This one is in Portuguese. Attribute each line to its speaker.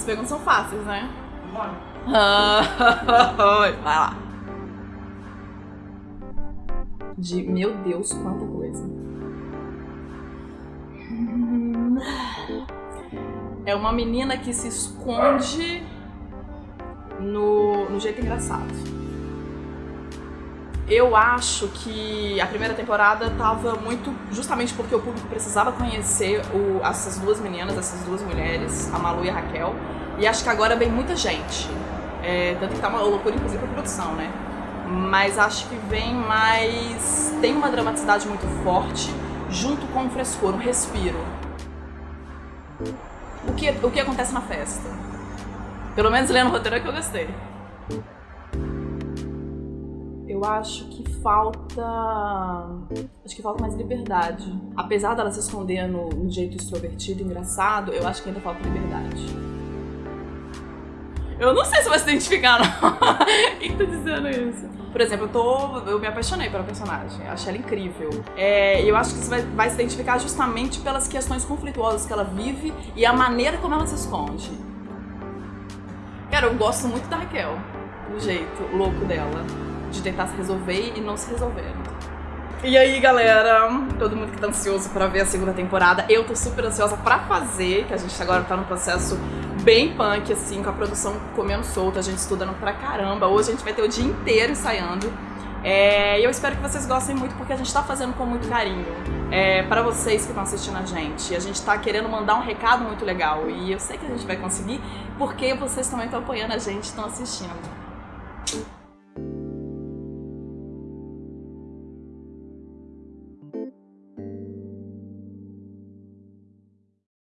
Speaker 1: As perguntas são fáceis, né?
Speaker 2: Vai.
Speaker 1: Vai lá. De meu Deus, quanta coisa. É uma menina que se esconde no, no jeito engraçado. Eu acho que a primeira temporada tava muito. Justamente porque o público precisava conhecer o, essas duas meninas, essas duas mulheres, a Malu e a Raquel. E acho que agora vem muita gente. É, tanto que tá uma loucura, inclusive, pra produção, né? Mas acho que vem mais. Tem uma dramaticidade muito forte, junto com um frescor, um respiro. O que, o que acontece na festa? Pelo menos lendo o roteiro é que eu gostei. Eu acho que falta. Acho que falta mais liberdade. Apesar dela se esconder no, no jeito extrovertido, engraçado, eu acho que ainda falta liberdade. Eu não sei se vai se identificar, não. Quem tá dizendo isso? Por exemplo, eu tô. Eu me apaixonei pela personagem. Achei ela incrível. É, eu acho que você vai, vai se identificar justamente pelas questões conflituosas que ela vive e a maneira como ela se esconde. Cara, eu gosto muito da Raquel. Do jeito louco dela. De tentar se resolver e não se resolver. E aí, galera, todo mundo que tá ansioso pra ver a segunda temporada, eu tô super ansiosa pra fazer, que a gente agora tá num processo bem punk, assim, com a produção comendo solta, a gente estudando pra caramba. Hoje a gente vai ter o dia inteiro ensaiando. É, e eu espero que vocês gostem muito, porque a gente tá fazendo com muito carinho. É, para vocês que estão assistindo a gente. A gente tá querendo mandar um recado muito legal. E eu sei que a gente vai conseguir, porque vocês também estão apoiando a gente, estão assistindo.